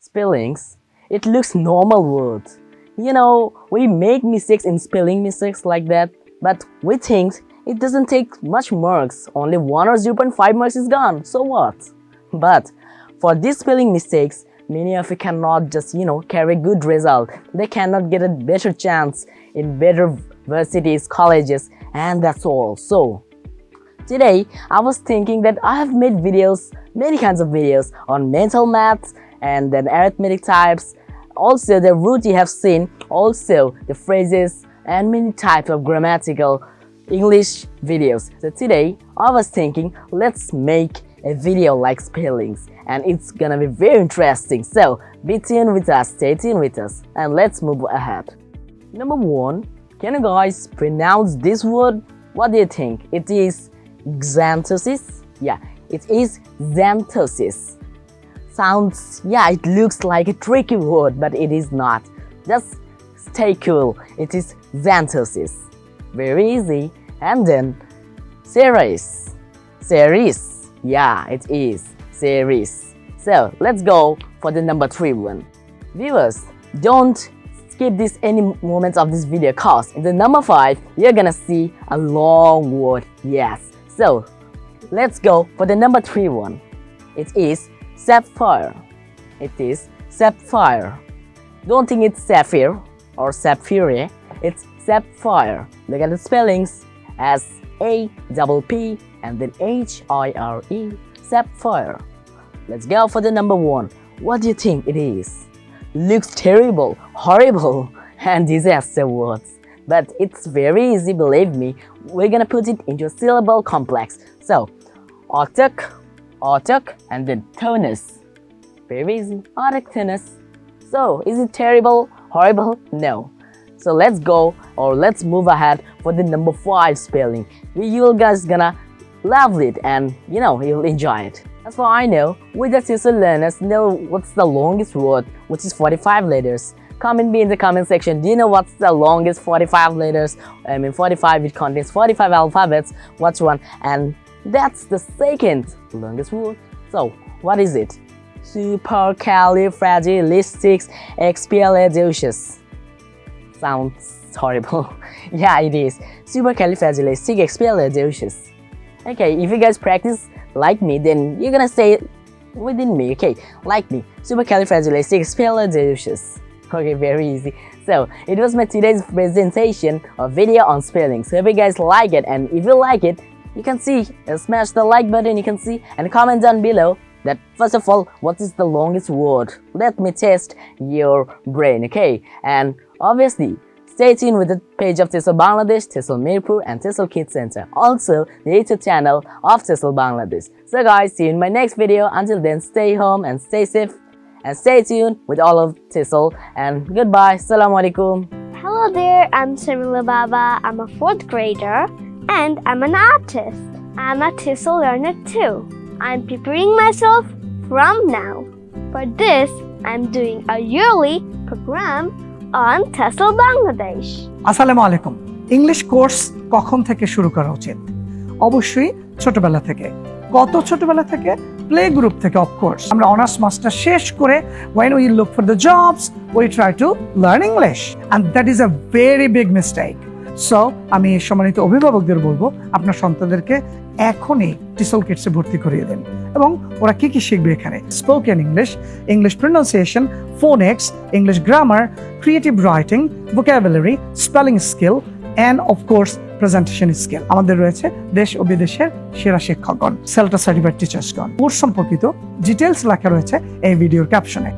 Spellings, it looks normal words. You know, we make mistakes in spelling mistakes like that, but we think it doesn't take much marks, only 1 or 0.5 marks is gone, so what? But for these spelling mistakes, many of you cannot just, you know, carry good result. They cannot get a better chance in better universities, colleges, and that's all. So, Today, I was thinking that I have made videos, many kinds of videos on mental maths and then arithmetic types, also the root you have seen, also the phrases and many types of grammatical English videos. So today, I was thinking let's make a video like spellings and it's gonna be very interesting. So be tuned with us, stay tuned with us and let's move ahead. Number one, can you guys pronounce this word? What do you think? It is xanthosis? Yeah, it is xanthosis. Sounds, yeah, it looks like a tricky word, but it is not. Just stay cool. It is xanthosis. Very easy. And then, series. Series. Yeah, it is. Series. So, let's go for the number three one. Viewers, don't skip this any moments of this video cause in the number 5 you're gonna see a long word yes so let's go for the number 3 one. It is sapphire. It is sapphire. Don't think it's sapphire or sapphire. It's sapphire. Look at the spellings as a double p and then h i r e sapphire. Let's go for the number one. What do you think it is? Looks terrible, horrible, and disaster words. But it's very easy, believe me. We're gonna put it into a syllable complex. So, autic, autic, and then tonus. Very easy, autic tonus. So, is it terrible, horrible? No. So let's go or let's move ahead for the number 5 spelling. You guys gonna love it and you know, you'll enjoy it. As far I know, we just used to learners know what's the longest word, which is 45 letters. Comment me in the comment section, do you know what's the longest 45 letters? I mean 45, it contains 45 alphabets, what's one? And that's the second longest word. So, what is it? Supercalifragilisticexpialidocious. Sounds horrible. yeah, it is. Supercalifragilisticexpialidocious. Okay, if you guys practice like me, then you're gonna say it within me, okay? Like me, supercalifragilisticexpialidocious. Okay, very easy. So, it was my today's presentation of video on spelling. So, if you guys like it, and if you like it, you can see, uh, smash the like button, you can see, and comment down below that first of all, what is the longest word? Let me test your brain, okay? And obviously, Stay tuned with the page of TESOL Bangladesh, TESOL Mirpur and TESOL Kids Center. Also, the YouTube channel of TESOL Bangladesh. So guys, see you in my next video. Until then, stay home and stay safe and stay tuned with all of TESOL and goodbye. Assalamualaikum. Hello there, I'm Shamila Baba. I'm a fourth grader and I'm an artist. I'm a TESOL learner too. I'm preparing myself from now. For this, I'm doing a yearly program on TESOL Bangladesh. Assalamu alaikum. English course কখন থেকে শুরু করা উচিত অবশ্যই ছোটবেলা থেকে কত ছোটবেলা থেকে প্লে গ্রুপ থেকে অফকোর্স আমরা অনার্স মাস্টার শেষ করে when we look for the jobs we try to learn English and that is a very big mistake so আমি সম্মানিত অভিভাবকদের বলব, আপনার সন্তানদেরকে এখনই টিসল কিটসে ভর্তি করিয়ে দেন। এবং ওরা কি কি শিখবে এখানে? Spoken English English pronunciation phonics English grammar creative writing vocabulary spelling skill and of course presentation skill আমাদের রয়েছে দেশ ও বিদেশের সেরা শিক্ষকগণ সেলটা সার্টিফাইড টিচার্সগণ কোর্স সম্পর্কিত ডিটেলস লেখা রয়েছে এই ভিডিওর ক্যাপশনে